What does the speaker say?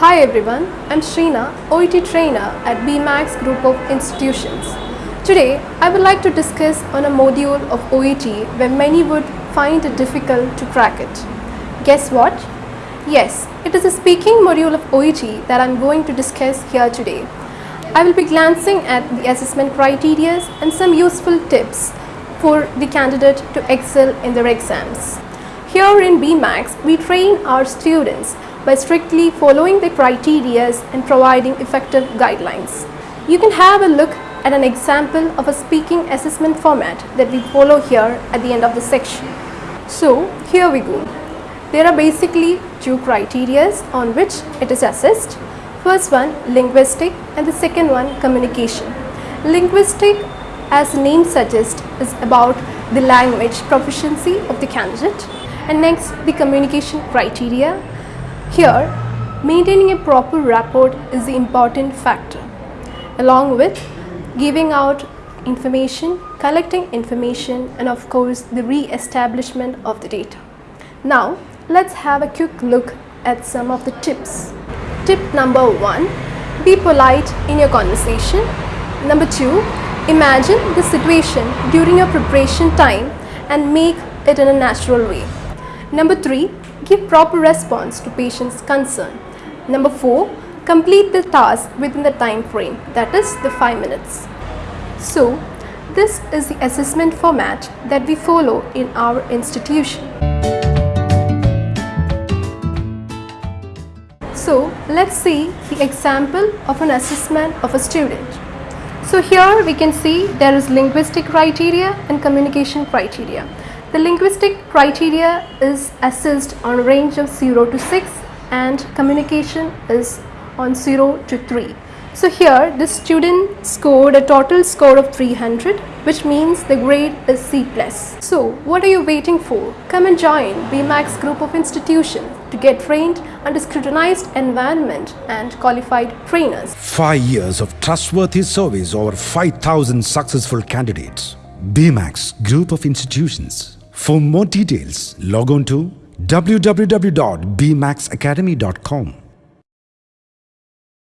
Hi everyone, I'm Shrina, OET trainer at BMAX Group of Institutions. Today, I would like to discuss on a module of OET where many would find it difficult to crack it. Guess what? Yes, it is a speaking module of OET that I'm going to discuss here today. I will be glancing at the assessment criteria and some useful tips for the candidate to excel in their exams. Here in BMAX, we train our students by strictly following the criteria and providing effective guidelines. You can have a look at an example of a speaking assessment format that we follow here at the end of the section. So here we go. There are basically two criteria on which it is assessed. First one linguistic and the second one communication. Linguistic as the name suggests is about the language proficiency of the candidate and next the communication criteria here, maintaining a proper rapport is the important factor, along with giving out information, collecting information and of course the re-establishment of the data. Now, let's have a quick look at some of the tips. Tip number one, be polite in your conversation. Number two, imagine the situation during your preparation time and make it in a natural way. Number three, give proper response to patient's concern. Number 4. Complete the task within the time frame that is the 5 minutes. So, this is the assessment format that we follow in our institution. So, let's see the example of an assessment of a student. So here we can see there is linguistic criteria and communication criteria. The linguistic criteria is assessed on a range of 0 to 6 and communication is on 0 to 3. So here the student scored a total score of 300 which means the grade is C+. So what are you waiting for? Come and join BMAX group of institutions to get trained under scrutinized environment and qualified trainers. Five years of trustworthy service over 5,000 successful candidates. BMAX Group of Institutions. For more details, log on to www.bmaxacademy.com.